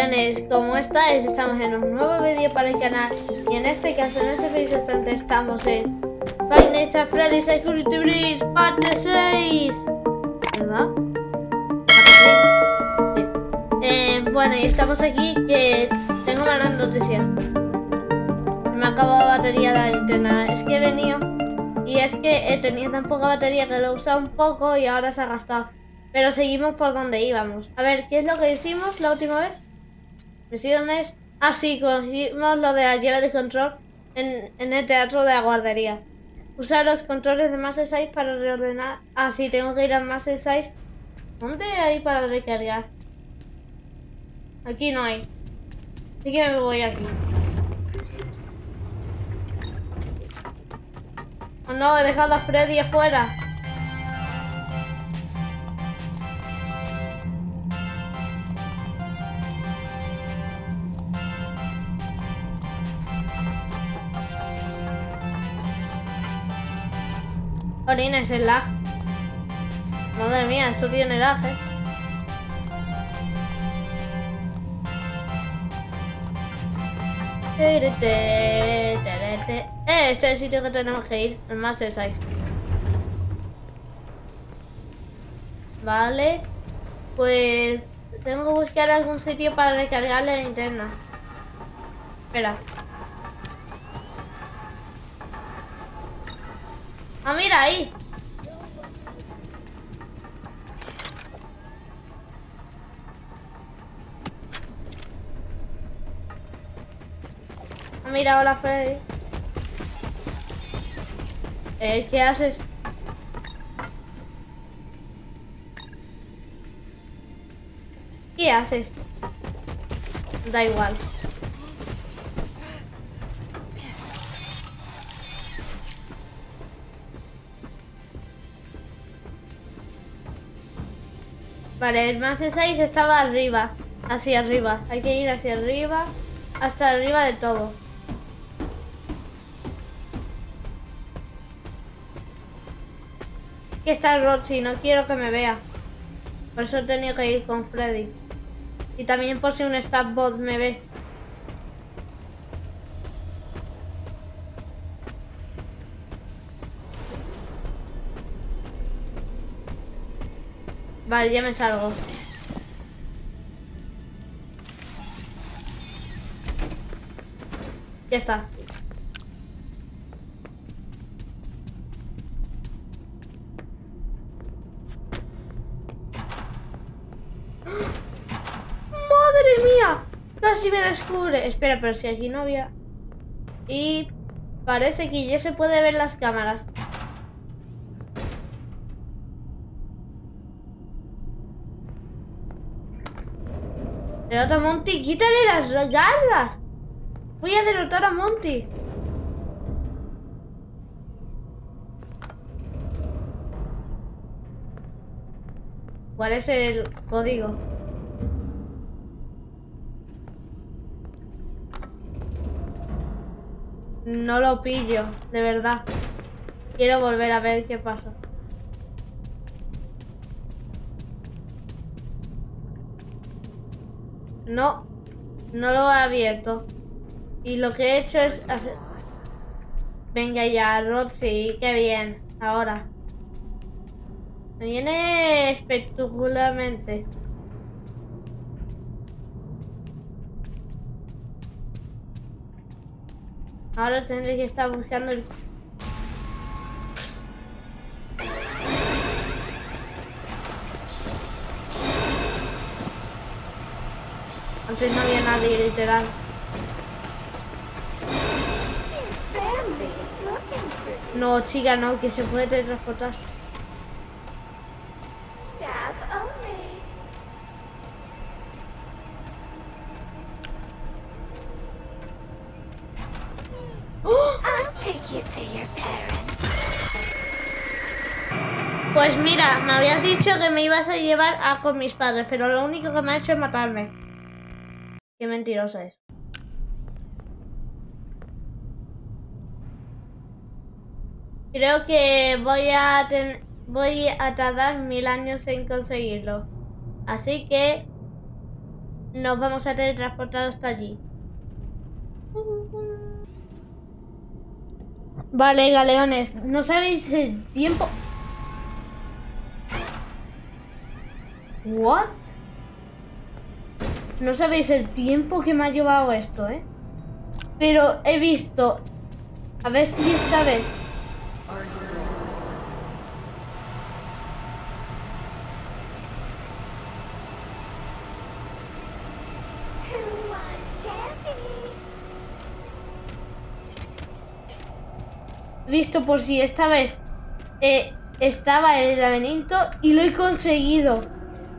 campeones, ¿cómo estáis? Estamos en un nuevo vídeo para el canal y en este caso, en este preciso instante, estamos en Five Nights at Freddy's Security Breach parte 6 ¿Verdad? Eh, bueno, y estamos aquí que tengo malas noticias Me ha acabado la batería de la linterna Es que he venido y es que he tenido tan poca batería que lo he usado un poco y ahora se ha gastado pero seguimos por donde íbamos. A ver, ¿qué es lo que hicimos la última vez? Misiones. Ah, sí, cogimos lo de la de control en, en, el teatro de la guardería. Usar los controles de Master 6 para reordenar. Ah, sí, tengo que ir a Master 6. ¿Dónde hay para recargar? Aquí no hay. Así que me voy aquí. Oh no, he dejado a Freddy afuera. Orina, es el lag. Madre mía, esto tiene lag, eh. Eh, este es el sitio que tenemos que ir, el más de 6. Vale. Pues tengo que buscar algún sitio para recargar la linterna. Espera. Ah, mira ahí. Ah, mira, hola Freddy. Eh, ¿qué haces? ¿Qué haces? Da igual. Vale, el más de 6 estaba arriba. Hacia arriba. Hay que ir hacia arriba. Hasta arriba de todo. Es que está Roxy, no quiero que me vea. Por eso he tenido que ir con Freddy. Y también por si un bot me ve. Vale, ya me salgo. Ya está. ¡Madre mía! Casi me descubre. Espera, pero si aquí no había... Y parece que ya se puede ver las cámaras. Derrota a Monty, quítale las garras. Voy a derrotar a Monty. ¿Cuál es el código? No lo pillo, de verdad. Quiero volver a ver qué pasa. No, no lo he abierto. Y lo que he hecho es hacer... Venga ya, Roxy, qué bien. Ahora. Me viene espectacularmente. Ahora tendré que estar buscando el Antes no había nadie, literal. No, chica, no, que se puede teletransportar. Pues mira, me habías dicho que me ibas a llevar a con mis padres, pero lo único que me ha hecho es matarme. Qué mentirosa es. Creo que voy a voy a tardar mil años en conseguirlo. Así que nos vamos a teletransportar hasta allí. Vale, galeones, no sabéis el tiempo. What? No sabéis el tiempo que me ha llevado esto, ¿eh? Pero he visto... A ver si esta vez... Visto por si esta vez eh, estaba el laberinto y lo he conseguido.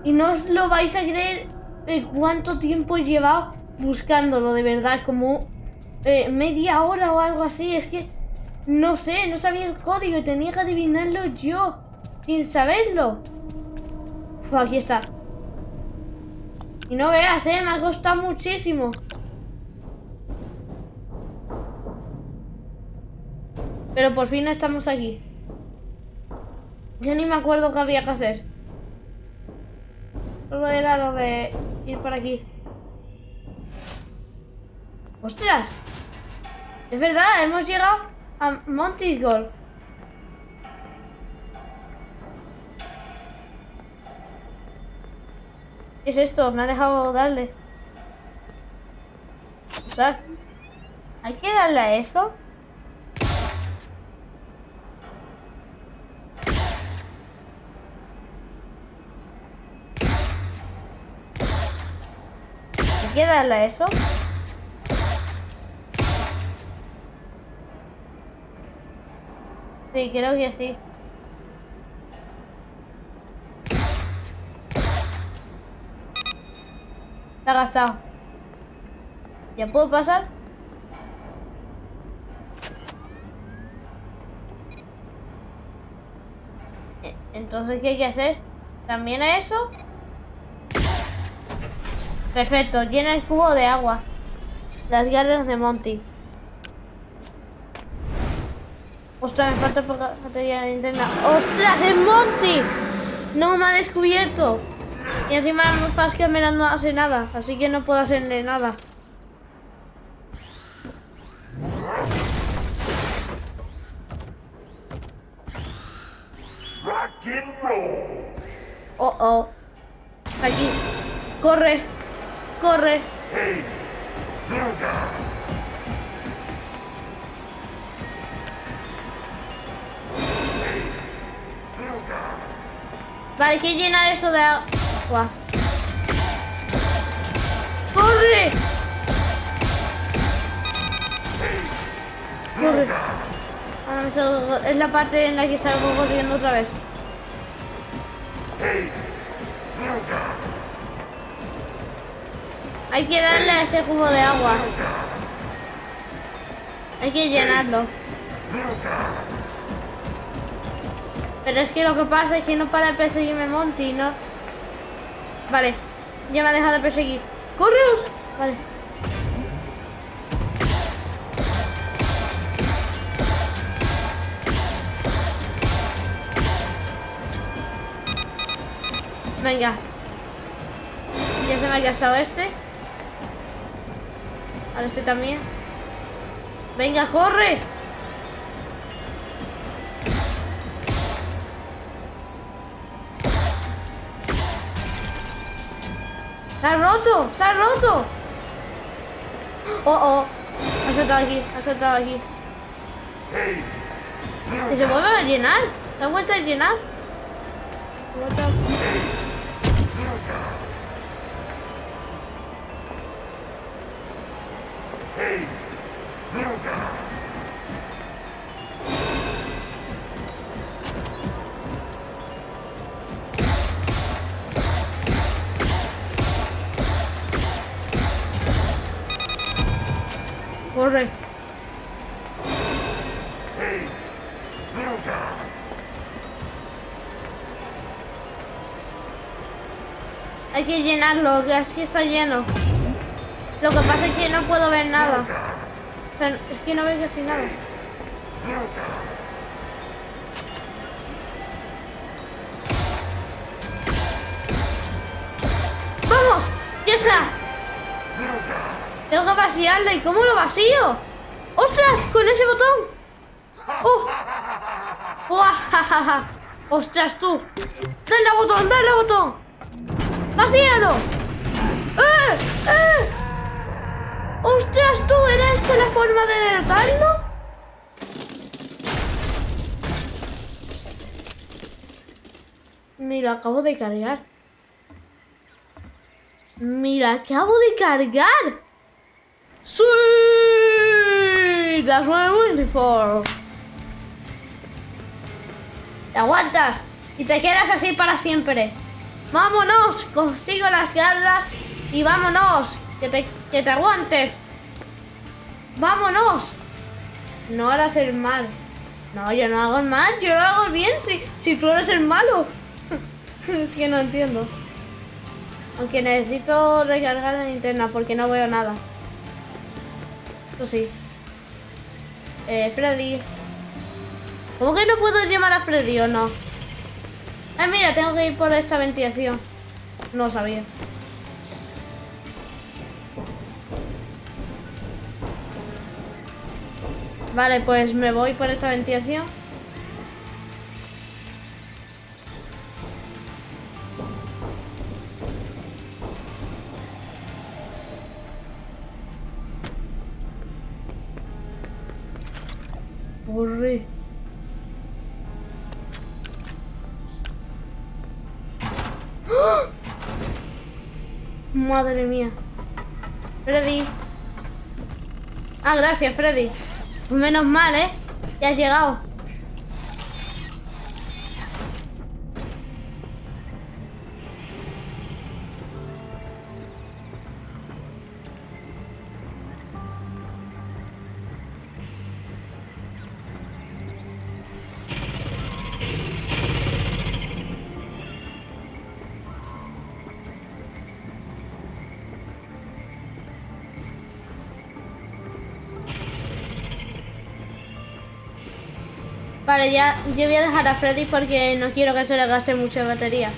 Y no os lo vais a creer cuánto tiempo he llevado buscándolo, de verdad, como eh, media hora o algo así. Es que no sé, no sabía el código y tenía que adivinarlo yo, sin saberlo. aquí está. Y no veas, eh, me ha costado muchísimo. Pero por fin estamos aquí. Yo ni me acuerdo qué había que hacer. Solo era lo de ir por aquí. ¡Ostras! Es verdad, hemos llegado a Monty's Golf. ¿Qué es esto? Me ha dejado darle. Ostras. ¿Hay que darle a eso? ¿Hay que darle a eso? Sí, creo que sí. Está gastado. ¿Ya puedo pasar? E, entonces, ¿qué hay que hacer? ¿También a eso? Perfecto, llena el cubo de agua. Las garras de Monty. Ostras, me falta poca batería de linterna. ¡Ostras, es Monty! No me ha descubierto. Y encima que menos no hace nada, así que no puedo hacerle nada. Oh, oh. Aquí. Corre. Corre. Vale, hay que llenar eso de agua. ¡Corre! ¡Corre! Ahora me salgo, es la parte en la que salgo corriendo otra vez. Hay que darle a ese jugo de agua. Hay que llenarlo. Pero es que lo que pasa es que no para de perseguirme Monty, ¿no? Vale, ya me ha dejado de perseguir. ¡Correos! Vale. Venga. Ya se me ha gastado este. Ahora este también. Venga, corre. ¡Se ha roto! ¡Se ha roto! ¡Oh, oh! Ha saltado aquí, ha saltado aquí. ¿Que se vuelve a llenar? ¿Se ha vuelto a llenar? Corre. Hay que llenarlo, que así está lleno. Lo que pasa es que no puedo ver nada. es que no veo casi nada. ¡Vamos! ¡Ya está! vaciarla. ¿Y cómo lo vacío? ¡Ostras! Con ese botón. ¡Oh! ¡Oh! ¡Ostras tú! ¡Dale al botón! ¡Dale al botón! ¡Vacíalo! ¡Eh! ¡Eh! ¡Ostras tú! ¿Era esta la forma de derrotarlo? Me lo acabo de cargar. Mira, acabo de cargar. ¡Sí! Las por. Te aguantas y te quedas así para siempre. ¡Vámonos! Consigo las garras y vámonos. Que te, que te aguantes. ¡Vámonos! No harás el mal. No, yo no hago el mal, yo lo hago bien si, si tú eres el malo. es que no entiendo. Aunque necesito recargar la linterna porque no veo nada. Eso sí. Eh, Freddy. ¿Cómo que no puedo llamar a Freddy o no? Ah, mira, tengo que ir por esta ventilación. No sabía. Vale, pues me voy por esta ventilación. Madre mía. Freddy. Ah, gracias, Freddy. Menos mal, ¿eh? Ya has llegado. Yo voy a dejar a Freddy porque no quiero que se le gaste mucha batería.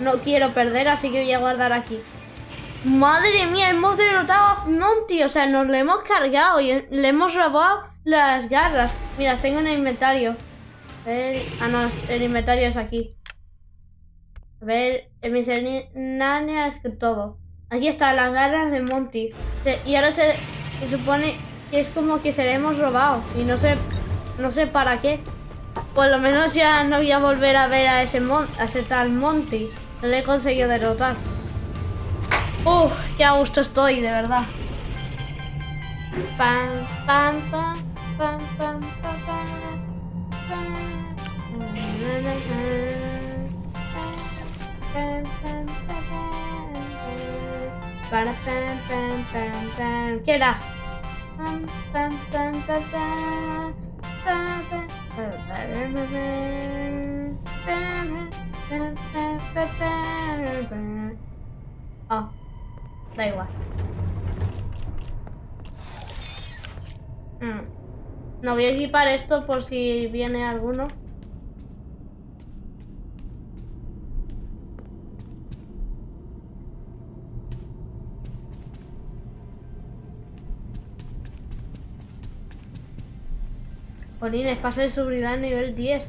No quiero perder, así que voy a guardar aquí. Madre mía, hemos derrotado a Monty. O sea, nos le hemos cargado y le hemos robado las garras. Mira, tengo en el inventario. Ver... Ah, no, el inventario es aquí. A ver, en mis es que todo. Aquí están las garras de Monty. Y ahora se supone es como que se le hemos robado y no sé, no sé para qué. Por lo menos ya no voy a volver a ver a ese, mon a ese tal Monty. No le he conseguido derrotar. Uf, qué a gusto estoy, de verdad. Pam, pam, pam, pam, pam, pam, pam. ¿Qué era? Oh, da igual. Mm. No voy a equipar esto por si viene alguno. Jolines, pase de seguridad nivel 10.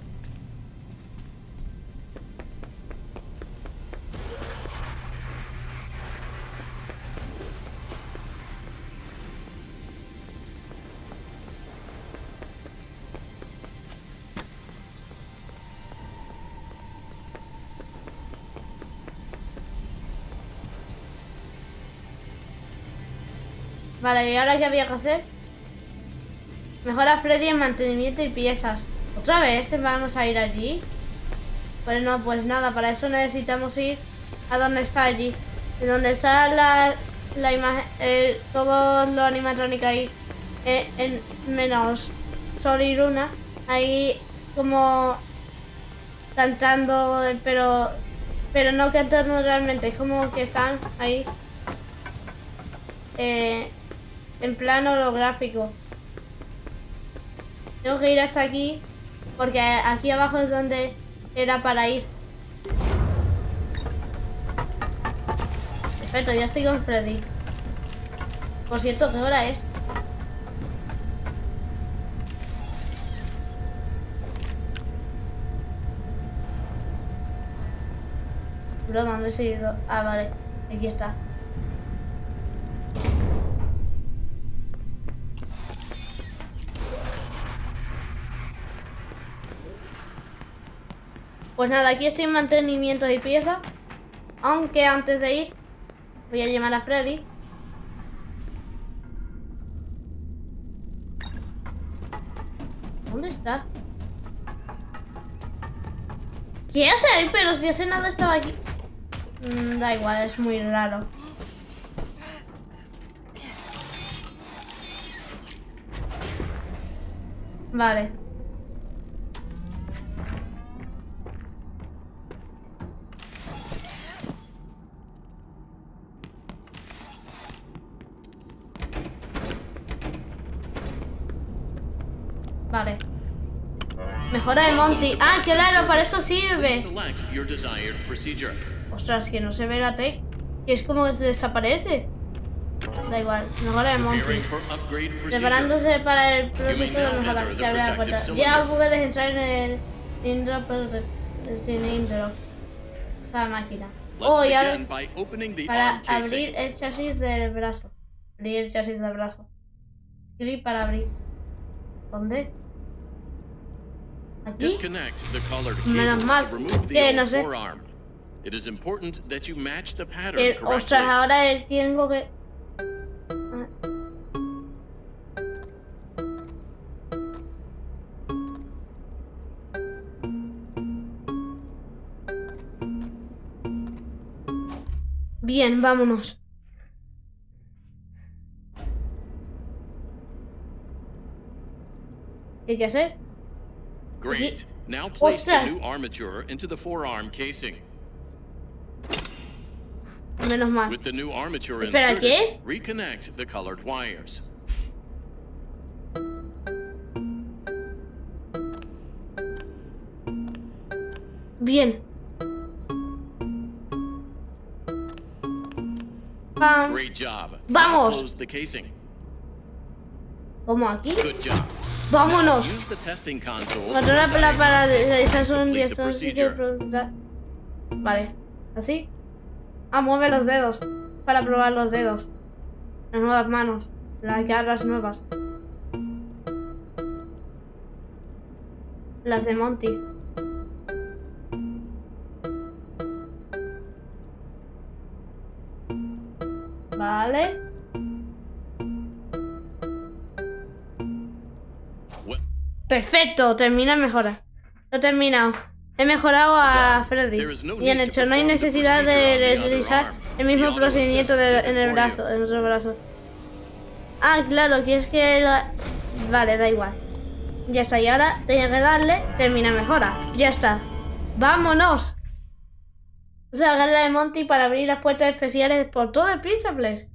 Vale, ¿y ahora qué había que hacer? Mejora Freddy en mantenimiento y piezas. ¿Otra vez vamos a ir allí? Pues no, pues nada, para eso necesitamos ir a donde está allí. En donde está la, la imagen, eh, todo lo ahí, eh, en menos Sol y Luna, ahí como cantando, pero pero no cantando realmente, es como que están ahí eh, en plano holográfico. Tengo que ir hasta aquí, porque aquí abajo es donde era para ir. Perfecto, ya estoy con Freddy. Por cierto, ¿qué hora es? Bro, ¿dónde he seguido? Ah, vale. Aquí está. Pues nada, aquí estoy en mantenimiento y pieza. Aunque antes de ir, voy a llamar a Freddy. ¿Dónde está? ¿Qué hace ahí? Pero si hace nada estaba aquí. Mm, da igual, es muy raro. Vale. Mejora de Monty. Ah, claro, para eso sirve. Ostras, que no se ve la tech. Que es como que se desaparece. Da igual, mejora de Monty. Preparándose para el proceso de mejora. the abre la puerta. Ya puedes entrar en el cilindro, pero el cilindro. Esa máquina. Oh, y ahora para abrir el chasis del brazo. Abrir el chasis del brazo. Clic para abrir. ¿Dónde? ¿Aquí? Disconnect the colored cables to remove the old no sé. forearm. It is important that you match the pattern Eh, correctly. ostras, ahora eh, tengo que... Bien, vámonos. ¿Qué hay que hacer? Great. Now place the new armature into the forearm casing. Menos mal. With the new armature Espera, inserted, ¿qué? reconnect the colored wires. Bien. Great job. Vamos. Now close the casing. ¿Cómo aquí? Good job. Vámonos. Controla para un procedure. Vale. ¿Así? Ah, mueve los dedos. Para probar los dedos. Las nuevas manos. Las garras nuevas. Las de Monty. Vale. Perfecto, termina mejora. Lo he terminado. He mejorado a. Freddy. Need to hecho, no hay necesidad de realizar el mismo procedimiento de- en el brazo, en otro brazo. Ah, claro, que es que... la- Vale, da igual. Ya está, y ahora tenía que darle termina mejora. Ya está. ¡Vámonos! Usa la garra de Monty para abrir las puertas especiales por todo el Principles.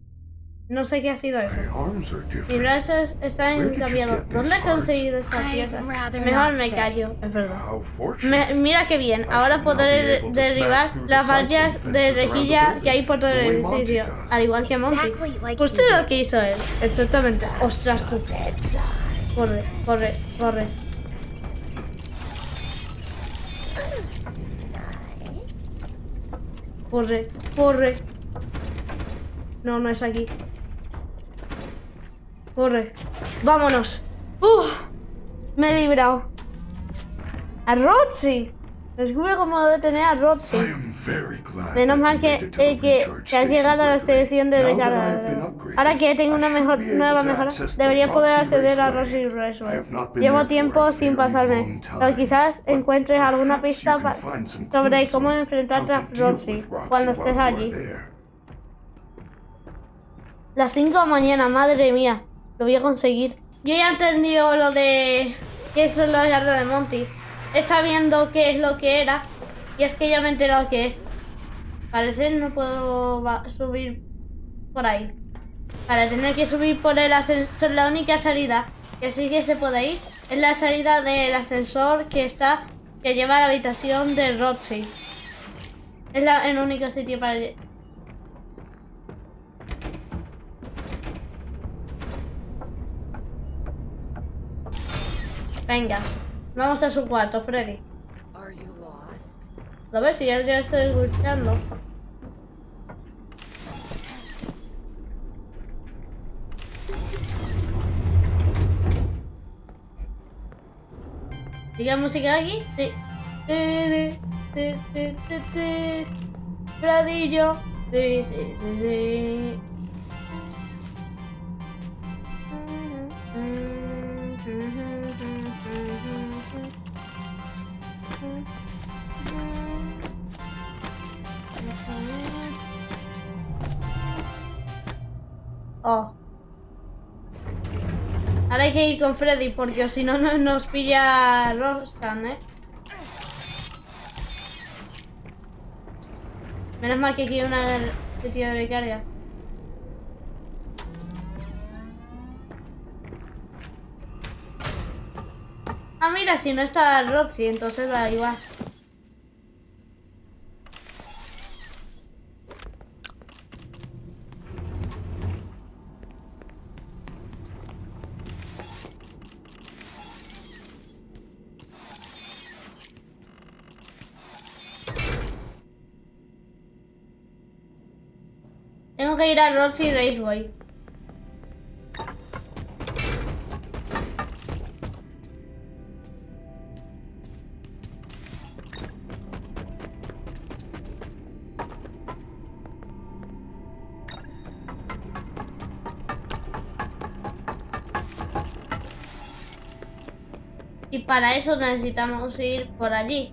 No sé qué ha sido eso. My arms are Mi different. brazo es- está Where did you encambiado. get these ¿Dónde has parts? conseguido esta pieza? Mejor me callo, es verdad. Me- mira qué bien, ahora podré derribar las vallas de rejilla que hay por todo el edificio, al igual que Monty. Justo he lo que hizo él, exactamente. Ostras tú. Corre, corre, corre. Corre, corre. No, no es aquí. Corre. Vámonos. ¡Uf! Me he librado. A Roxy. Descubre cómo detener a Roxy. Menos mal que, eh, que, has llegado a la selección de recarga. Ahora que tengo una mejor, nueva mejora, debería poder acceder a. Roxy Raceway. Llevo tiempo sin pasarme, pero quizás encuentres alguna pista sobre cómo enfrentarte a Roxy cuando estés allí. Las 5 de la mañana, madre mía. Lo voy a conseguir. Yo ya he entendido lo de... que eso es la de Monty. Está viendo qué es lo que era. Y es que ya me he enterado qué es. Parece no puedo subir por ahí. Para tener que subir por el ascensor, la única salida que sí que se puede ir es la salida del ascensor que está que lleva a la habitación de Roxy. Es la, el único sitio para Venga, vamos a su cuarto, Freddy. Are you lost? ¿Lo ves? Si ya, ya estoy escuchando. ¿Sigue música aquí? Sí. Sí, sí, sí, sí. Oh. Ahora hay que ir con Freddy porque si no no- nos pilla Roxanne, ¿eh? Menos mal que aquí hay una sitio de carga. Ah, mira, si no está Roxy, entonces da igual. Tengo que ir a Roxy Raceway. Y para eso necesitamos ir por allí.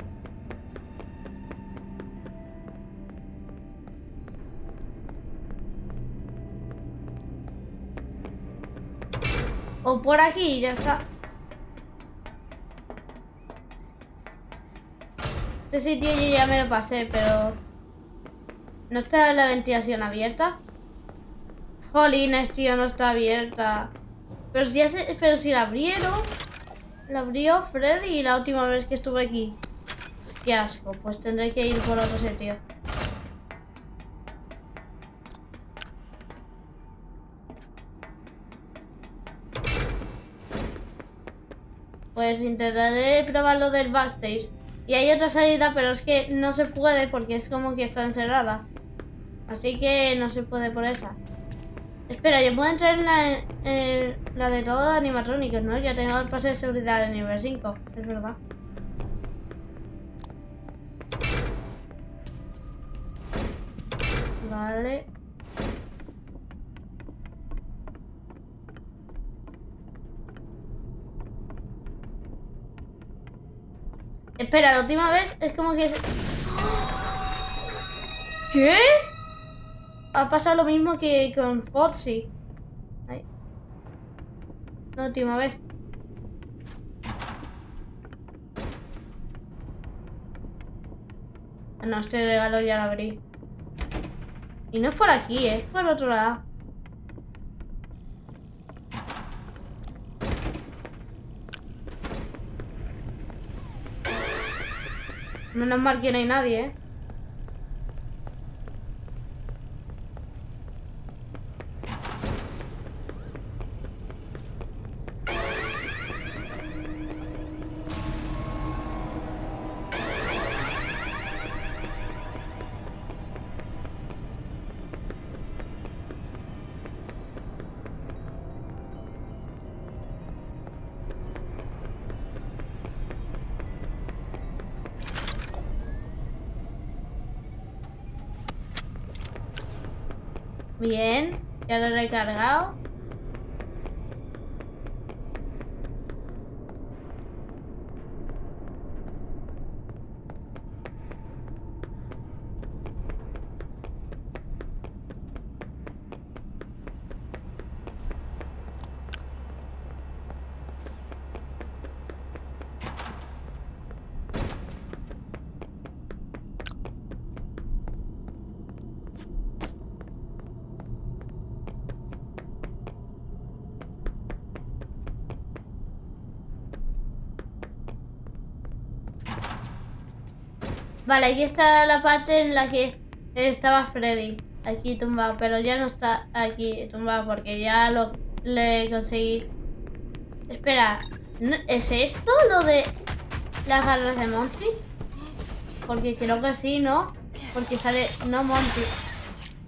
Por aquí y ya está. Este sitio yo ya me lo pasé, pero... ¿No está la ventilación abierta? Jolines, tío, no está abierta. Pero si, ya se- pero si la abrieron... La abrió Freddy la última vez que estuve aquí. Qué asco, pues tendré que ir por otro sitio. Pues intentaré probar lo del backstage. Y hay otra salida, pero es que no se puede porque es como que está encerrada. Así que no se puede por esa. Espera, yo puedo entrar en la, de todos los animatrónicos, ¿no? Ya tengo el pase de seguridad de nivel 5, es verdad. Vale. Espera, la última vez es como que... ¿Qué? Ha pasado lo mismo que con Foxy. La última vez. No, este regalo ya lo abrí. Y no es por aquí, es por otro lado. Menos mal que no hay nadie, ¿eh? Ya Vale, aquí está la parte en la que estaba Freddy. Aquí tumbado, pero ya no está aquí tumbado porque ya lo le conseguí. Espera, ¿Es esto lo de las garras de Monty? Porque creo que sí, ¿no? Porque sale... No, Monty.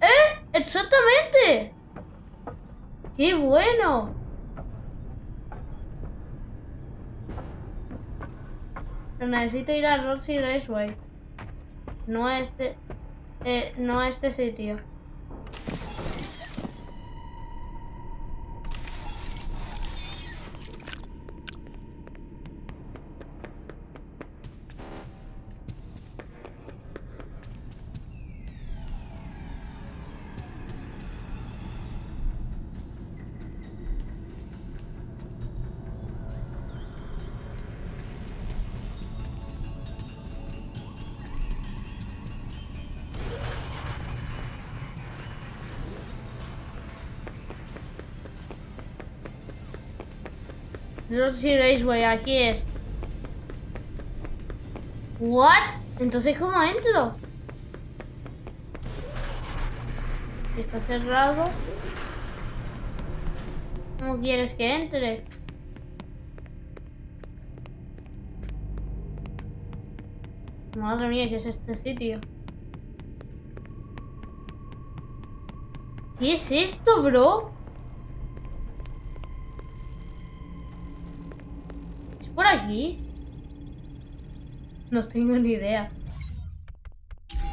¡Eh! ¡Exactamente! ¡Qué bueno! Pero necesito ir a Roxy Raceway. No este... Eh, no este sitio. Roxy Raceway, aquí es. ¿What? Entonces, ¿cómo entro? Está cerrado. ¿Cómo quieres que entre? Madre mía, ¿qué es este sitio? ¿Qué es esto, bro? No tengo ni idea.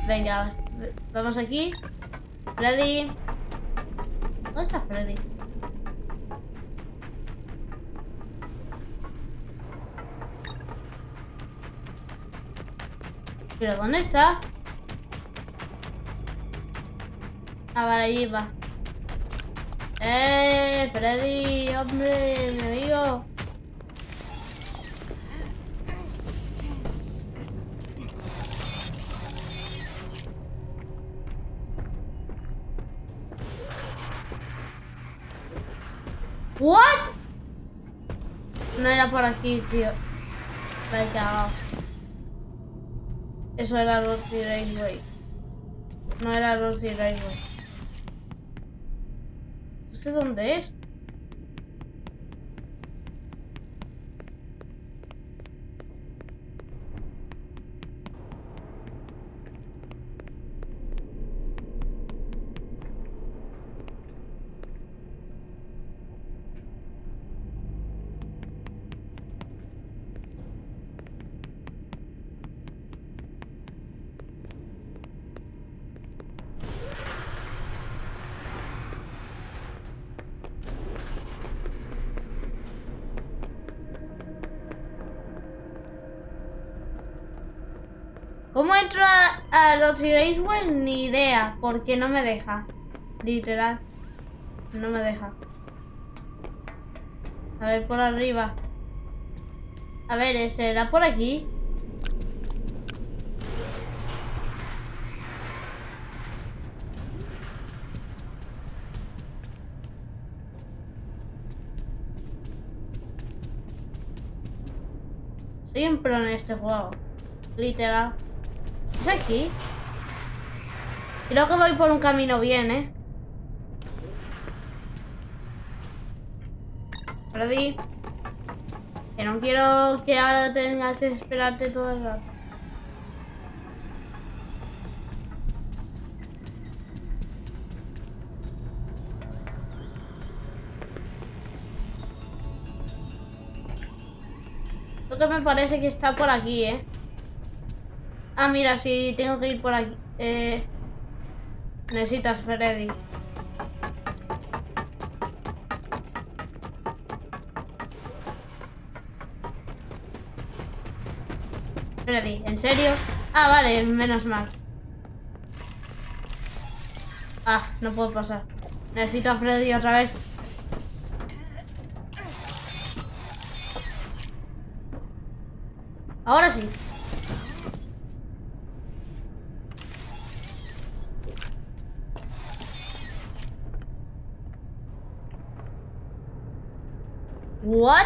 Venga, vamos aquí. Freddy. ¿Dónde está Freddy? ¿Pero dónde está? Ah, vale, allí va. ¡Eh, Freddy! ¡Hombre, mi amigo! No era por aquí, tío. Me he cagado. Eso era Roxy Railway. No era Roxy Railway. No sé dónde es. ¿Cómo entro a Roxy Raceway? Ni idea, porque no me deja. Literal. No me deja. A ver, por arriba. A ver, ¿será por aquí? Soy un pro en este juego. Literal. ¿Es aquí? Creo que voy por un camino bien, ¿eh? Freddy. Que no quiero que ahora tengas que esperarte todo el rato. Lo que me parece que está por aquí, ¿eh? Ah, mira, sí, tengo que ir por aquí. Eh, necesitas Freddy. Freddy, ¿en serio? Ah, vale, menos mal. Ah, no puedo pasar. Necesito a Freddy otra vez. Ahora sí. ¿What?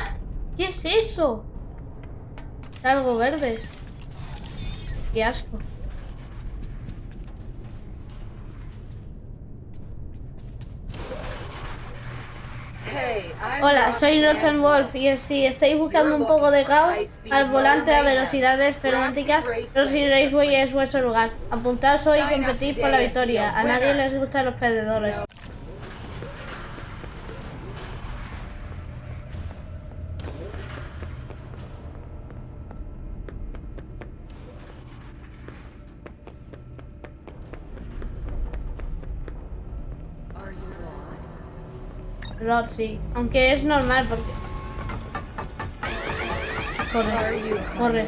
¿Qué es eso? Verde. Qué asco. Hola, soy Ann. Wolf y si estáis buscando un poco de caos al volante a velocidades frenéticas, Roxy Raceway es vuestro lugar. Apuntaos hoy y competid por la victoria. A nadie les gustan los perdedores. Roxy, aunque es normal porque... Corre.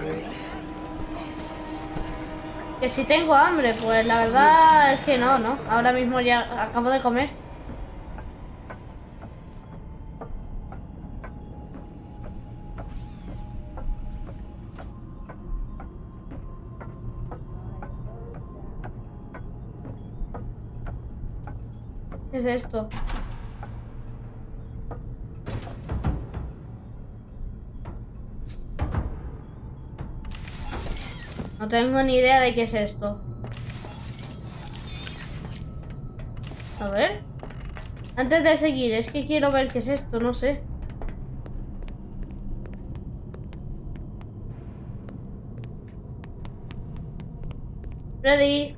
Que si tengo hambre, pues la verdad es que no, ¿no? Ahora mismo ya acabo de comer. ¿Qué es esto? Tengo ni idea de qué es esto. A ver. Antes de seguir, es que quiero ver qué es esto, no sé. Freddy.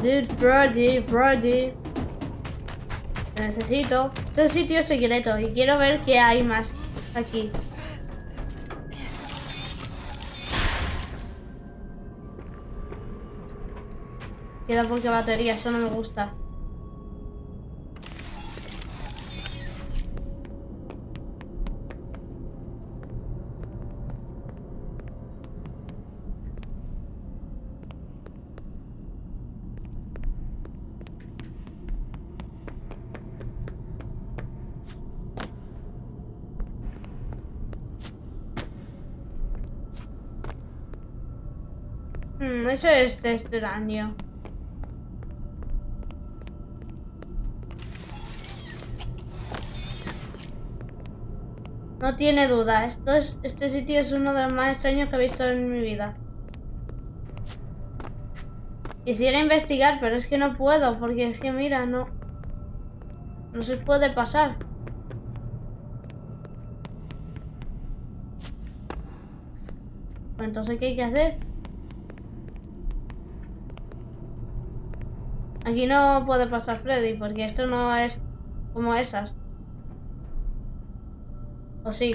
Dude, Freddy, Freddy. Necesito. Este es sitio secreto y quiero ver qué hay más aquí. Queda poca batería, esto no me gusta. Hmm, eso es extraño. No tiene duda, esto es, este sitio es uno de los más extraños que he visto en mi vida. Quisiera investigar, pero es que no puedo, porque es que mira, no... No se puede pasar. Pues entonces, ¿qué hay que hacer? Aquí no puede pasar Freddy, porque esto no es como esas. ¿O sí?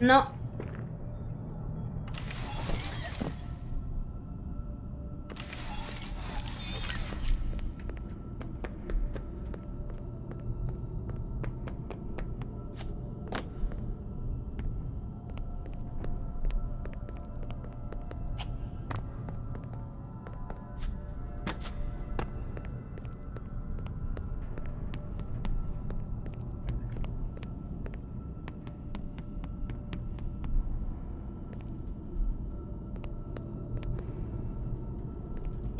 No.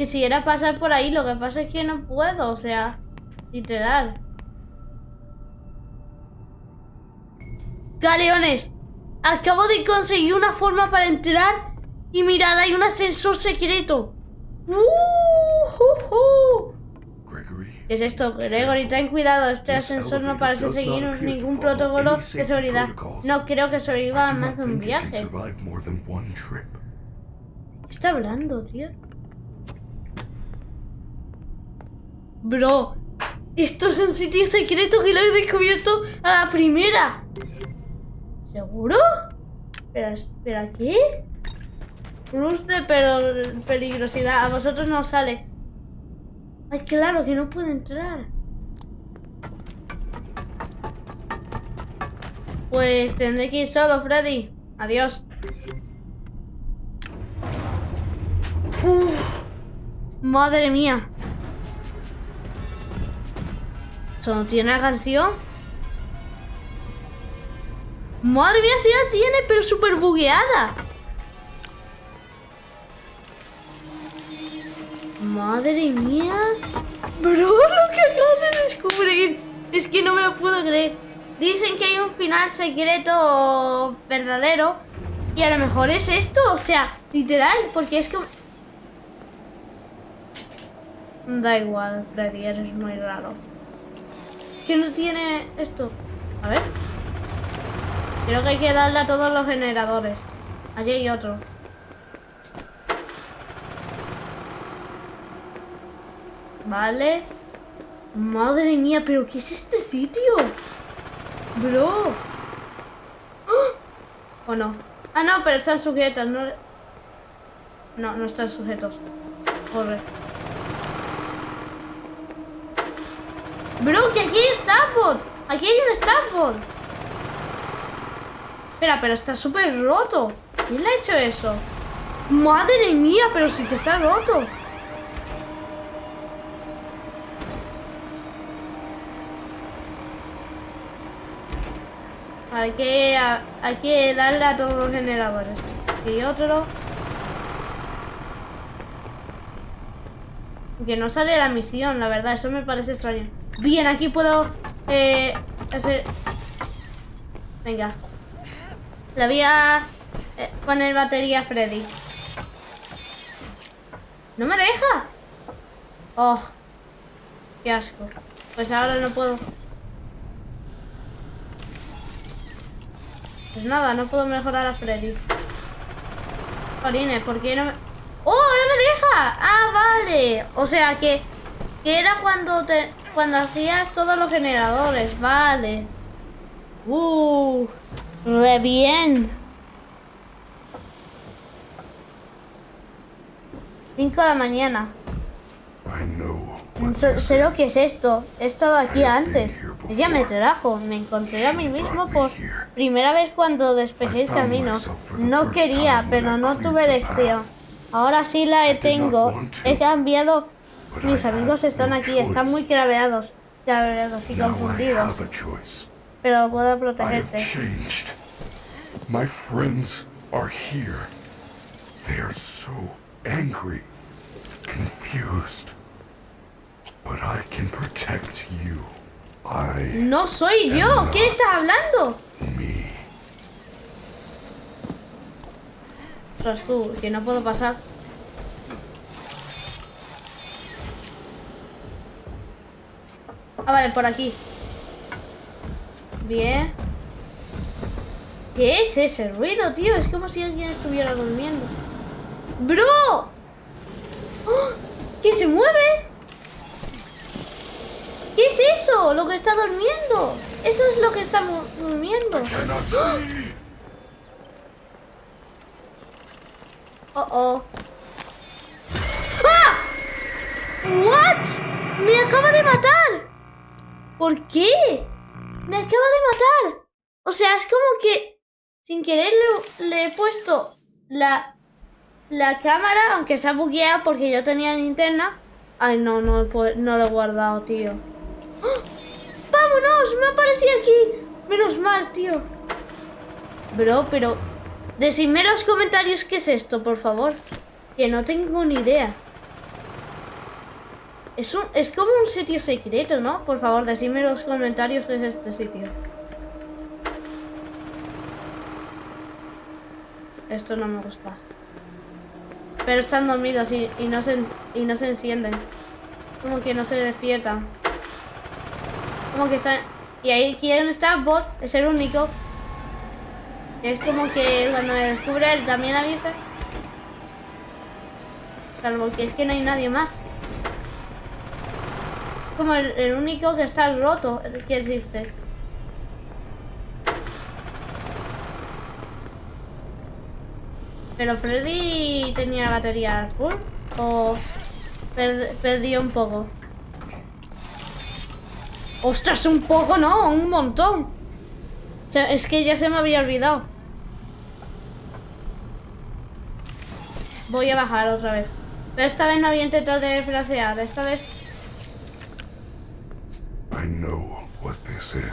Quisiera pasar por ahí, lo que pasa es que no puedo, o sea, literal. Galeones, acabo de conseguir una forma para entrar y mirad, hay un ascensor secreto. ¡Uh! ¿Qué es esto? Gregory, ten cuidado, este ascensor no parece seguir ningún protocolo de seguridad. No creo que sobreviva a más de un viaje. ¿Qué está hablando, tío? Bro, esto es un sitio secreto que lo he descubierto a la primera. ¿Seguro? Espera, espera, ¿qué? Plus de peligrosidad. A vosotros no os sale. Ay, claro, que no puede entrar. Pues tendré que ir solo, Freddy. Adiós. Uf, madre mía. ¿Eso no tiene la canción? Madre mía, sí la tiene, pero súper bugueada. Madre mía. Bro, lo que acabo de descubrir. Es que no me lo puedo creer. Dicen que hay un final secreto verdadero. Y a lo mejor es esto, o sea, literal, porque es que... Da igual, Freddy, eres muy raro. Que no tiene esto. A ver. Creo que hay que darle a todos los generadores. Allí hay otro. Vale. Madre mía, pero ¿qué es este sitio? Bro. ¡Ah! ¿O no? Ah, no, pero están sujetos, no... No, no están sujetos. Corre. Bro, que aquí hay Starboard. Aquí hay un Starboard. Espera, pero está súper roto. ¿Quién le ha hecho eso? Madre mía, pero sí que está roto. Hay que, hay que darle a todos los generadores. Y otro. Que no sale la misión, la verdad, eso me parece extraño. Bien, aquí puedo eh, hacer... Venga. Le voy a eh, poner batería a Freddy. ¡No me deja! ¡Oh! ¡Qué asco! Pues ahora no puedo... Pues nada, no puedo mejorar a Freddy. Jolines, ¿por qué no me...? ¡Oh, no me deja! ¡Ah, vale! O sea que... Que era cuando te... Cuando hacías todos los generadores. Vale. ¡Uh! ¡Re bien! 5 de la mañana. Sé, lo que es esto. He estado aquí antes. Ella me trajo. Me encontré a mí mismo por primera vez cuando despejé el camino. No quería, pero no tuve elección. Ahora sí la tengo. He cambiado. Mis amigos están aquí. Están muy craveados. Craveados y confundidos. Pero puedo protegerte. My friends are here. They are so angry, confused. But I can protect you. I, No soy yo. ¿Qué estás hablando? me. Tú, que no puedo pasar. Ah, vale, por aquí. Bien. ¿Qué es ese ruido, tío? Es como si alguien estuviera durmiendo. ¡Bro! ¡Oh! ¿Qué se mueve? ¿Qué es eso? Lo que está durmiendo. Eso es lo que está durmiendo. Oh, oh. ¡Ah! ¿What? ¡Me acaba de matar! ¿Por qué? ¡Me acaba de matar! O sea, es como que sin querer le, he puesto la, la cámara, aunque se ha bugueado porque yo tenía linterna. Ay, no, no, he pu- no lo he guardado, tío. ¡Ah! ¡Vámonos! ¡Me ha aparecido aquí! Menos mal, tío. Bro, pero... Decidme en los comentarios qué es esto, por favor. Que no tengo ni idea. Es, un, es como un sitio secreto, ¿no? Por favor, decidme en los comentarios qué es este sitio. Esto no me gusta. Pero están dormidos y, y no, se, y no se encienden. Como que no se despiertan. Como que están... Y ahí hay un Starboard, es el único. Es como que cuando me descubre él también avisa. Salvo que es que no hay nadie más. Como el, único que está roto que existe. Pero Freddy tenía batería full o per- perdió un poco. Ostras, un poco no, un montón. O sea, es que ya se me había olvidado. Voy a bajar otra vez. Pero esta vez no voy a intentar de frasear. Esta vez know what this is.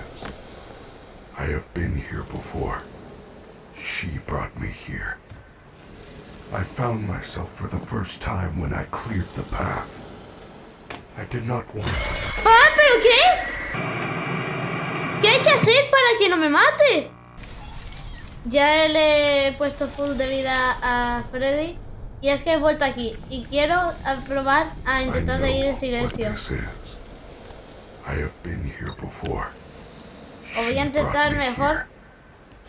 I have been here before. She brought me here. I found myself for the first time when I cleared the path. I did not want ¡Ah, pero qué! ¿Qué hay que hacer para que no me mate? ya le he puesto full de vida a Freddy. Y es que he vuelto aquí. Y quiero probar a intentar de ir en silencio. What this is. I have been here before. O voy a intentar brought me mejor here.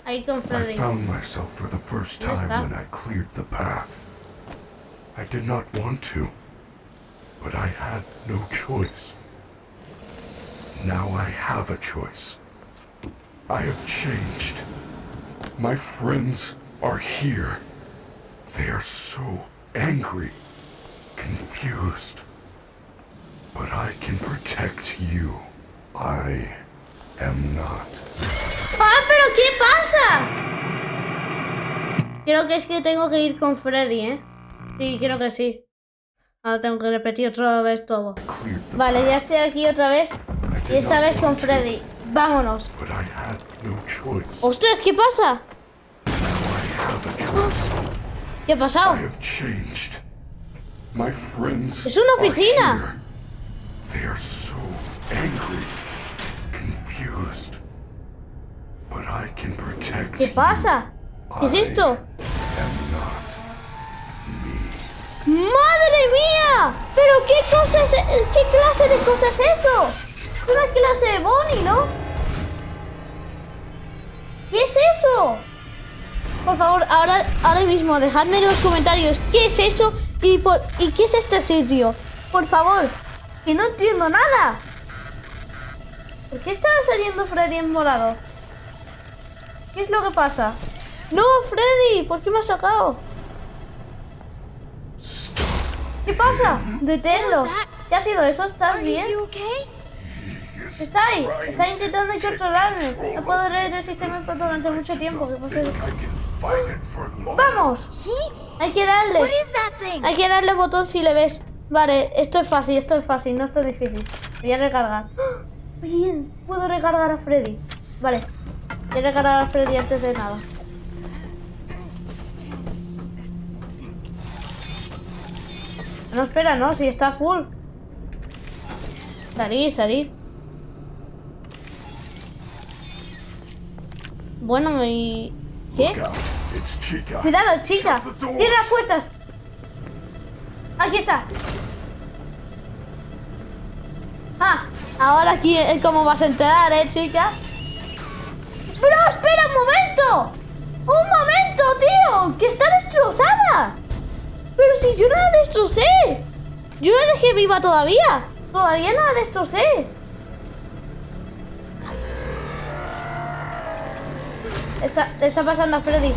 a ir I found myself for the first time when I cleared the path. I did not want to, but I had no choice. Now I have a choice. I have changed. My friends are here. They are so angry, confused. But I can protect you. I am not. ¡Ah, pero qué pasa! Creo que es que tengo que ir con Freddy, ¿eh? Sí, creo que sí. Ahora tengo que repetir otra vez todo. Vale, ya estoy aquí otra vez. Y esta vez con Freddy. Vámonos. ¡Ostras, qué pasa! Now I have a choice. ¿Qué ha pasado? have changed. My friends Es una oficina. They are so angry, confused. But I can protect ¿Qué pasa? ¿Qué es esto? ¡Madre mía! ¿Pero qué cosa es, qué clase de cosa es eso? Es una clase de Bonnie, ¿no? ¿Qué es eso? Por favor, ahora, ahora mismo dejadme en los comentarios qué es eso y, por, y qué es este sitio. Por favor, que no entiendo nada. ¿Por qué está saliendo Freddy en morado? ¿Qué es lo que pasa? ¡No, Freddy! ¿Por qué me has sacado? ¿Qué pasa? Deténlo. ¿Qué ha sido eso? ¿Estás bien? Está ahí. Está intentando controlarme. No puedo resistirme por durante mucho tiempo. ¿Qué pasa? ¡Vamos! Hay que darle. Hay que darle botón si le ves. Vale, esto es fácil, esto es fácil, no esto es difícil. Voy a recargar. ¡Ah! Bien, puedo recargar a Freddy. Vale, voy a recargar a Freddy antes de nada. No, espera, no, si está full. Salir, salir. Bueno, y... ¿Qué? Cuidado, chica. Shut the doors. Cierra las puertas. Aquí está. Ah, ahora aquí es como vas a entrar, ¿eh, chica? ¡Pero espera un momento! ¡Un momento, tío! ¡Que está destrozada! Pero si yo no la destrocé. Yo la dejé viva todavía. Todavía no la destrocé. Está, está pasando a Freddy.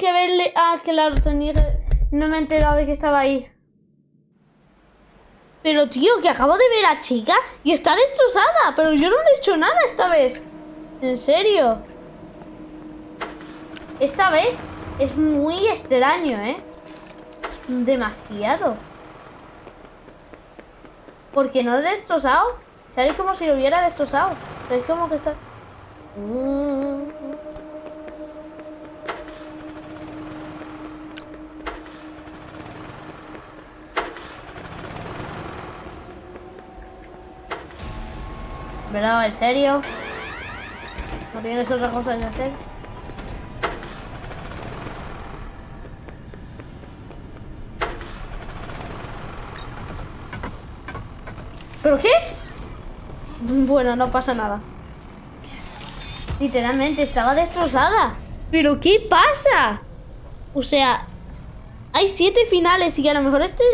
Que verle. Ah, claro, tenía. No me he enterado de que estaba ahí. Pero, tío, que acabo de ver a chica y está destrozada. Pero yo no le he hecho nada esta vez. En serio. Esta vez es muy extraño, ¿eh? Demasiado. Porque no lo he destrozado. Sale como si lo hubiera destrozado. Es como que está. ¿Verdad? ¿En serio? ¿No tienes otra cosa que hacer? ¿Pero qué? Bueno, no pasa nada. Literalmente estaba destrozada. ¿Pero qué pasa? O sea, hay siete finales y a lo mejor este...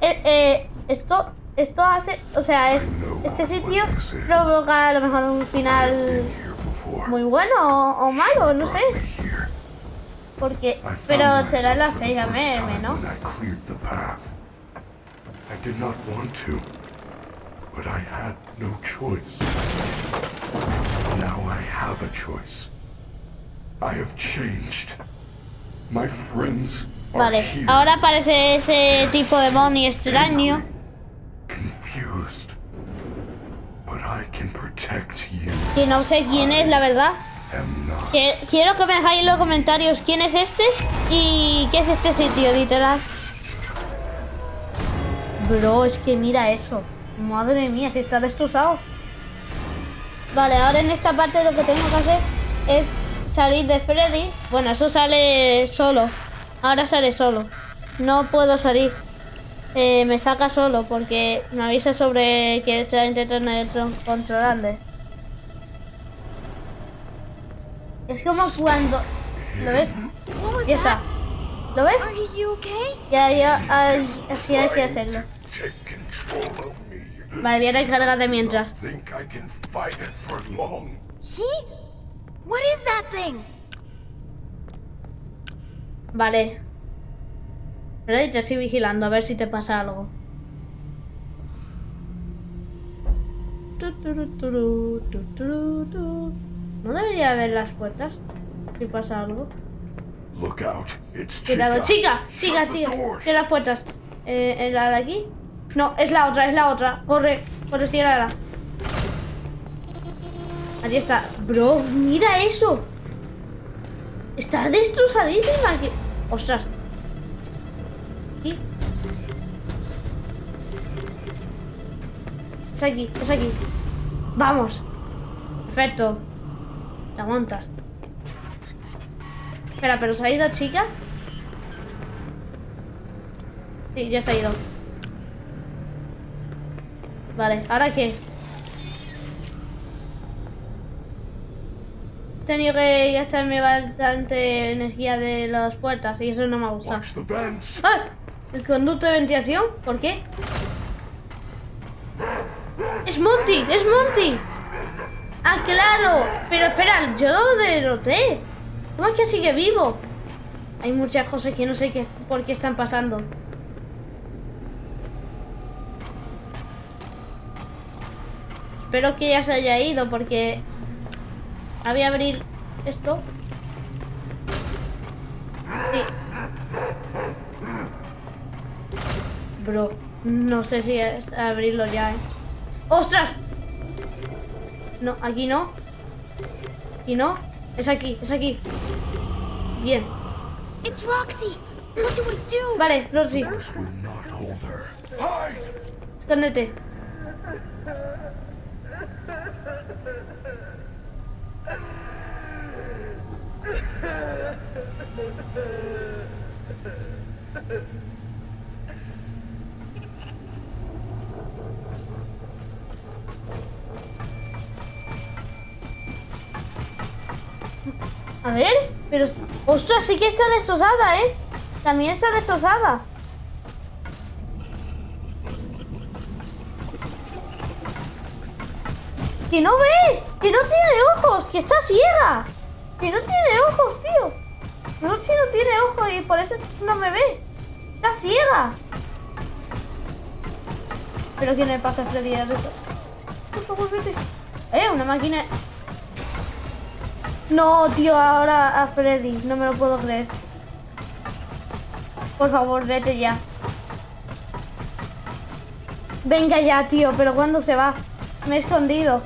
eh, eh, esto... Esto hace... O sea, es, este sitio provoca a lo mejor un final muy bueno o, o malo, no sé. Porque... Pero será la for the 6 first AM, ¿no? I did not want to, but I had no choice. Now I have a choice. I have changed. My friends are Vale, here. ahora aparece ese tipo de Bonnie extraño. Confused. But I can protect you. Que no sé quién es, la verdad. Quiero que me dejáis en los comentarios quién es este y qué es este sitio, literal. Bro, es que mira eso. Madre mía, si está destrozado. Vale, ahora en esta parte lo que tengo que hacer es salir de Freddy. Bueno, eso sale solo. Ahora sale solo. No puedo salir. Eh, me saca solo porque me avisa sobre que está intentando controlarle. Es como cuando... ¿Lo ves? Ya está. ¿Lo ves? Ya, ya, as- así hay que hacerlo. Vale, voy a recargar de mientras. Think Vale. Freddy, te estoy vigilando a ver si te pasa algo. No debería haber las puertas. Si pasa algo. Cuidado, chica, chica, chica. De las puertas. Eh, ¿Es la de aquí? No, es la otra, es la otra. Corre, corre, síguela. Allí está. Bro, mira eso. Está destrozadísima. Ostras. Es aquí, es aquí. Vamos. Perfecto. Te aguantas. Espera, ¿pero se ha ido chica? Sí, ya se ha ido. Vale, ¿ahora qué? He tenido que gastarme bastante energía de las puertas y eso no me ha gustado. ¡Ah! ¿El conducto de ventilación? ¿Por qué? ¡Es Monty! ¡Es Monty! ¡Ah, claro! Pero espera, yo lo derroté. ¿Cómo es que sigue vivo? Hay muchas cosas que no sé qué, por qué están pasando. Espero que ya se haya ido porque... Voy a abrir esto. Sí. Bro, no sé si es abrirlo ya, ¿eh? ¡Ostras! No, aquí no. Aquí no. Es aquí, es aquí. Bien. It's Roxy. What do we do? Vale, Roxy, escóndete. A ver, pero... ¡Ostras, sí que está destrozada, eh! También está destrozada. ¡Que no ve! ¡Que no tiene ojos! ¡Que está ciega! ¡Que no tiene ojos, tío! No, si no tiene ojos y por eso no me ve. ¡Está ciega! ¿Pero qué le pasa Freddy de eso? ¡Eh! Una máquina... No, tío, ahora a Freddy. No me lo puedo creer. Por favor, vete ya. Venga ya, tío, pero ¿cuándo se va? Me he escondido.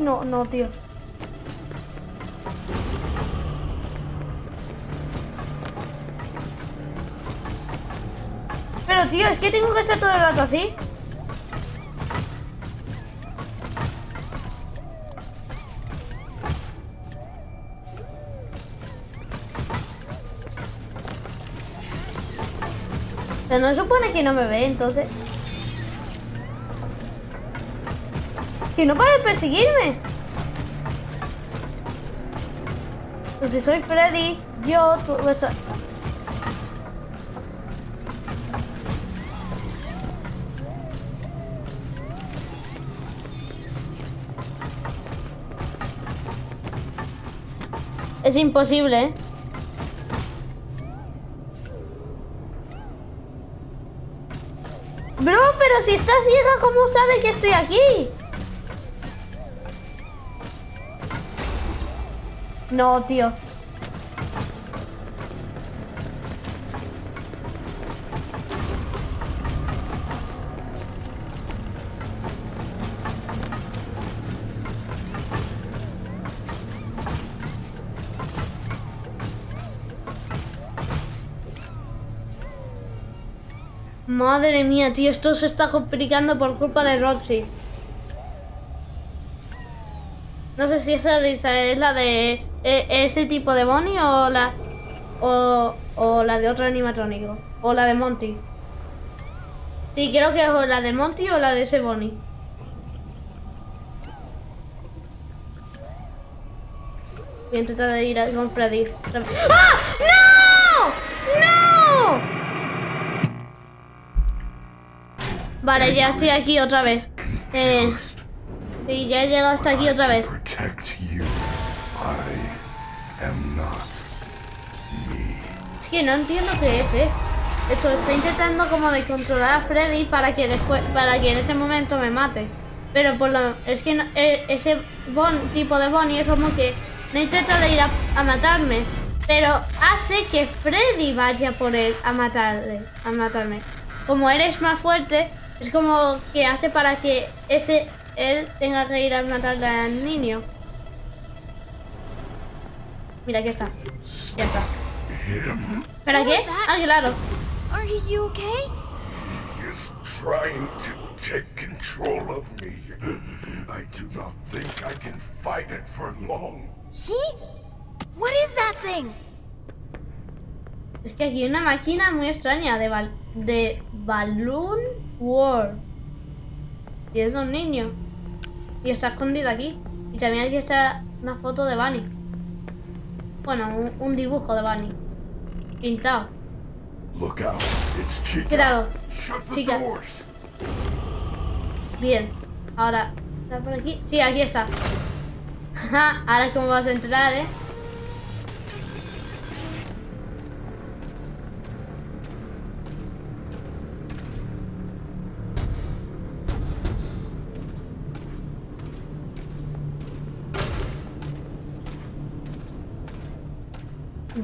No, no, tío. Pero tío, es que tengo que estar todo el rato así. sea, no supone que no me ve, entonces. Que no para de perseguirme. Pues si soy Freddy, yo, tú, eso. Es imposible, ¿eh? Bro, pero si está ciega, ¿cómo sabe que estoy aquí? No, tío. Madre mía, tío, esto se está complicando por culpa de Roxy. No sé si esa risa es la de e- ese tipo de Bonnie o la o, o la de otro animatrónico o la de Monty. Sí, creo que es o la de Monty o la de ese Bonnie. Voy a intentar de ir a Freddy. ¡Ah! ¡No! ¡No! Vale, ya estoy aquí otra vez. Eh, sí, ya he llegado hasta aquí otra vez. Que no entiendo qué es, ¿eh? Eso, está intentando como de controlar a Freddy para que después, para que en ese momento me mate. Pero por lo, es que no- eh, ese bon, tipo de Bonnie es como que no intenta de ir a, a matarme, pero hace que Freddy vaya por él a matarle, a matarme. Como él es más fuerte, es como que hace para que ese él tenga que ir a matarle al niño. Mira, aquí está. Ya está. ¿Para qué? Ah, claro. Are you okay? is trying to take control of me. I do not think I can fight it for long. He? What is that thing? Es que aquí hay una máquina muy extraña de, bal de Balloon World. Y es de un niño. Y está escondido aquí. Y también aquí está una foto de Bunny. Bueno, un, un dibujo de Bunny. Pintado. Look out. It's Chica. Cuidado. Chica. Bien. Ahora, ¿está por aquí? Sí, aquí está. Ahora cómo vas a entrar, ¿eh?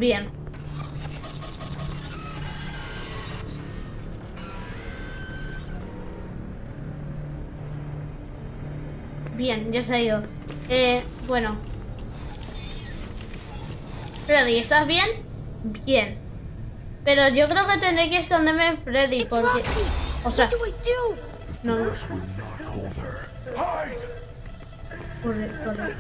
Bien. Bien, ya se ha ido. Eh, bueno. Freddy, ¿estás bien? Bien. Pero yo creo que tendré que esconderme en Freddy porque... O sea, What do I do? no, no. Doors will not hold her. Hide. Corre, corre.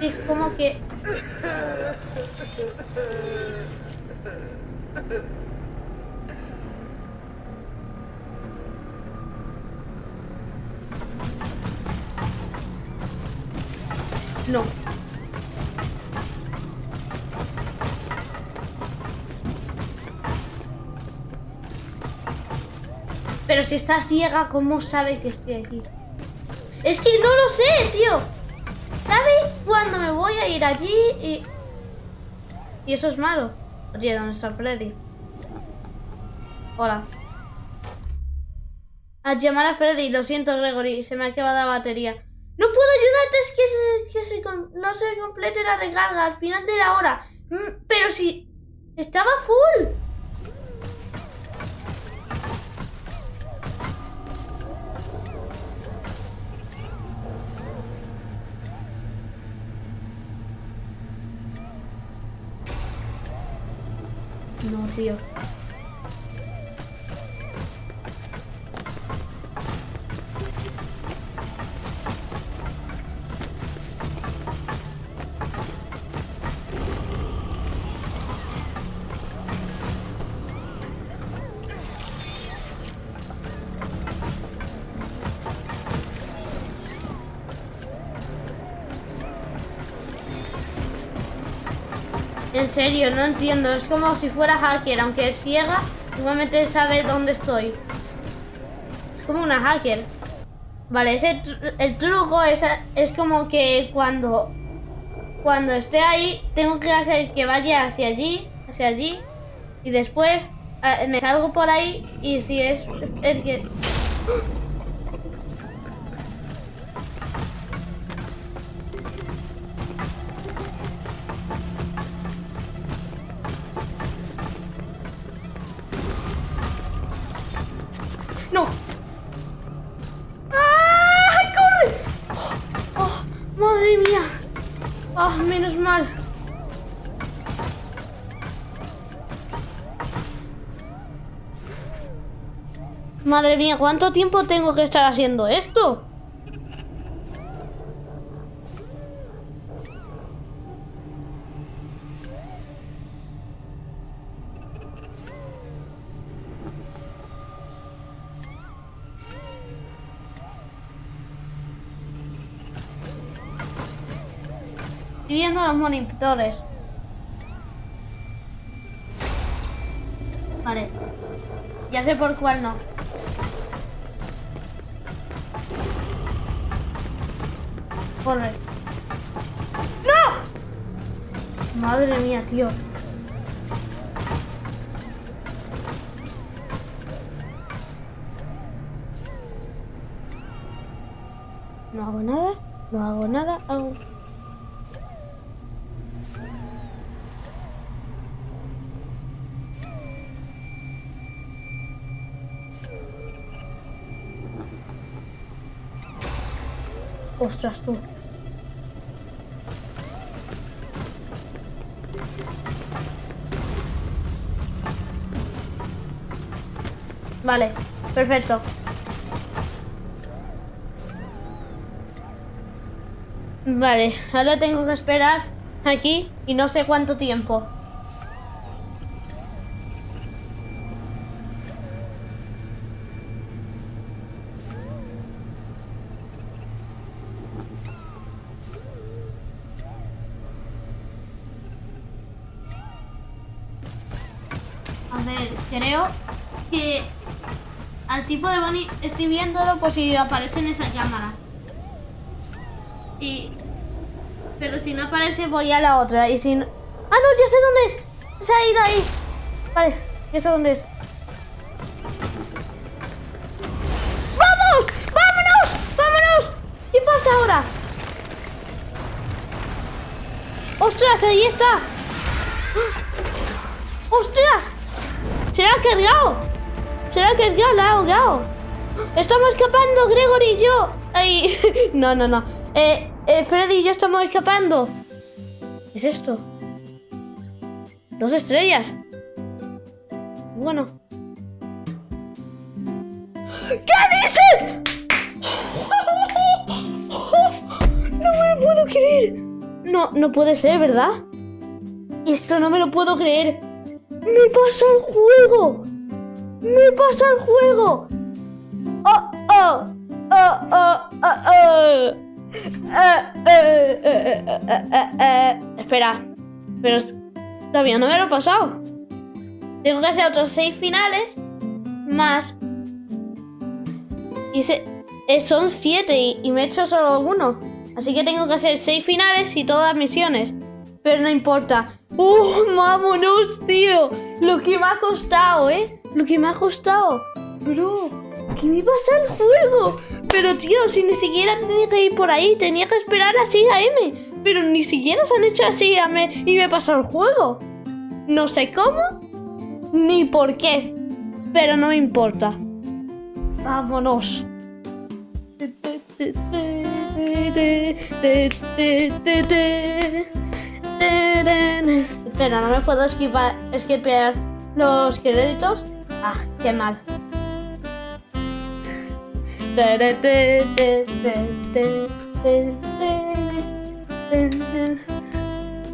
Es como que... No. Pero si está ciega, ¿cómo sabe que estoy aquí? Es que no lo sé, tío. ¿Sabe cuándo me voy a ir allí y... Y eso es malo. Oye, ¿dónde está Freddy? Hola. A llamar a Freddy, lo siento Gregory, se me ha acabado la batería. No puedo ayudarte, es que, se- que se no se complete la recarga al final de la hora. Mm, Pero si... Estaba full. No, tío. Serio, no entiendo. Es como si fuera hacker, aunque es ciega, igualmente sabe dónde estoy. Es como una hacker. Vale, ese el truco es, es como que cuando cuando esté ahí tengo que hacer que vaya hacia allí, hacia allí y después eh, me salgo por ahí y si es el que Madre mía, ¿cuánto tiempo tengo que estar haciendo esto? Estoy viendo los monitores. Vale. Ya sé por cuál no. ¡No! Madre mía, tío. No hago nada, no hago nada, hago... Ostras, tú. Vale, perfecto. Vale, ahora tengo que esperar aquí y no sé cuánto tiempo. Estoy viéndolo por si aparece en esa cámara. Y... Pero si no aparece voy a la otra y si no... ¡Ah, no! Ya sé dónde es. Se ha ido ahí. Vale, ya sé dónde es. ¡Vamos! ¡Vámonos! ¡Vámonos! ¿Qué pasa ahora? ¡Ostras! Ahí está. ¡Ostras! ¡Se la ha cargado! ¡Se la ha cargado! ¡La ha ahogado! ¡Estamos escapando, Gregory y yo! ¡Ay! No, no, no. Eh, eh, Freddy y yo estamos escapando. ¿Qué es esto? Dos estrellas. Bueno. ¿Qué dices? No me lo puedo creer. No, no puede ser, ¿verdad? Esto no me lo puedo creer. ¡Me pasa el juego! ¡Me pasa el juego! ¡Oh, oh! ¡Oh, oh, oh, oh! Eh, eh, eh, eh, eh, eh, eh. Espera. Pero todavía no me lo he pasado. Tengo que hacer otros seis finales más. Y se- eh, son siete y, y me he hecho solo uno. Así que tengo que hacer seis finales y todas misiones. Pero no importa. ¡Uh! ¡Vámonos, tío! Lo que me ha costado, ¿eh? Lo que me ha costado. Bro, ¿qué me pasa el juego? Pero, tío, si ni siquiera tenía que ir por ahí, tenía que esperar a 6 AM. Pero ni siquiera se han hecho así AM y me pasado el juego. No sé cómo, ni por qué. Pero no me importa. Vámonos. Espera, no me puedo esquivar, esquipear los créditos. Ah, qué mal.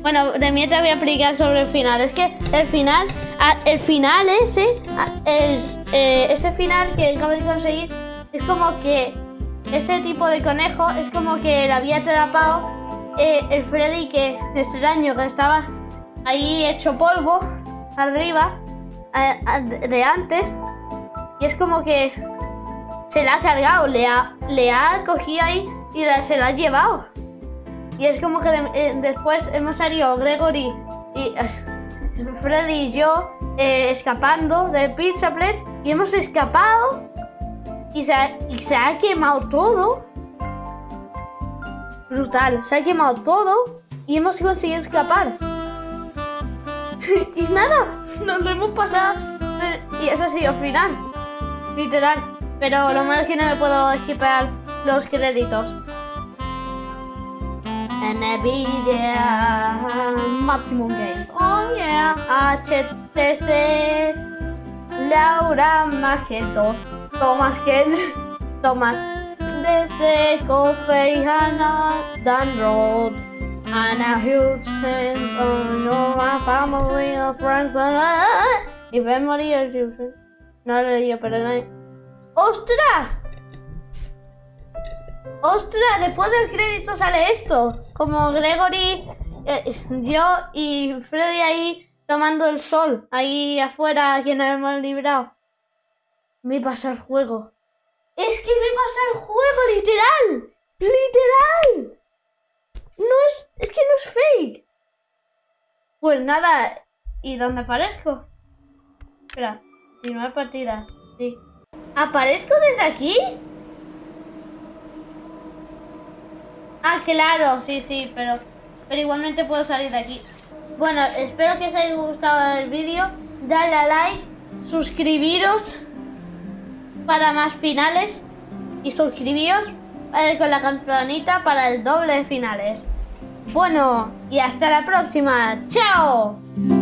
Bueno, de mientras voy a explicar sobre el final. Es que el final, el final ese, el, eh, ese final que acabo de conseguir, es como que ese tipo de conejo es como que le había atrapado eh, el Freddy que extraño que estaba ahí hecho polvo arriba eh, de antes y es como que se la ha cargado, le ha, le ha cogido ahí y la- se la ha llevado. Y es como que eh, después hemos salido Gregory y eh, Freddy y yo eh, escapando del Pizza Place y hemos escapado y se, ha, y se ha quemado todo. Brutal, se ha quemado todo y hemos conseguido escapar. y nada, nos lo hemos pasado y eso ha sido el final. Literal. Pero lo malo es que no me puedo esquipear los créditos. Nvidia Maximum Games. Oh yeah. HTC Laura Magento. Thomas Kell. Thomas. Desde Coffee Hannah Dan Road. And a huge sense of your family and friends and If memory you. No lo leí, pero no. ¡Ostras! ¡Ostras! Después del crédito sale esto. Como Gregory, eh, yo y Freddy ahí tomando el sol. Ahí afuera que nos hemos librado. Me pasa el juego. Es que me pasa el juego, literal. Literal. No es... Es que no es fake. Pues nada. ¿Y dónde aparezco? Espera. Continuar partida. Sí. ¿Aparezco desde aquí? Ah, claro, sí, sí, pero, pero igualmente puedo salir de aquí. Bueno, espero que os haya gustado el vídeo. Dale a like, suscribiros para más finales y suscribíos eh, con la campanita para el doble de finales. Bueno, y hasta la próxima. ¡Chao!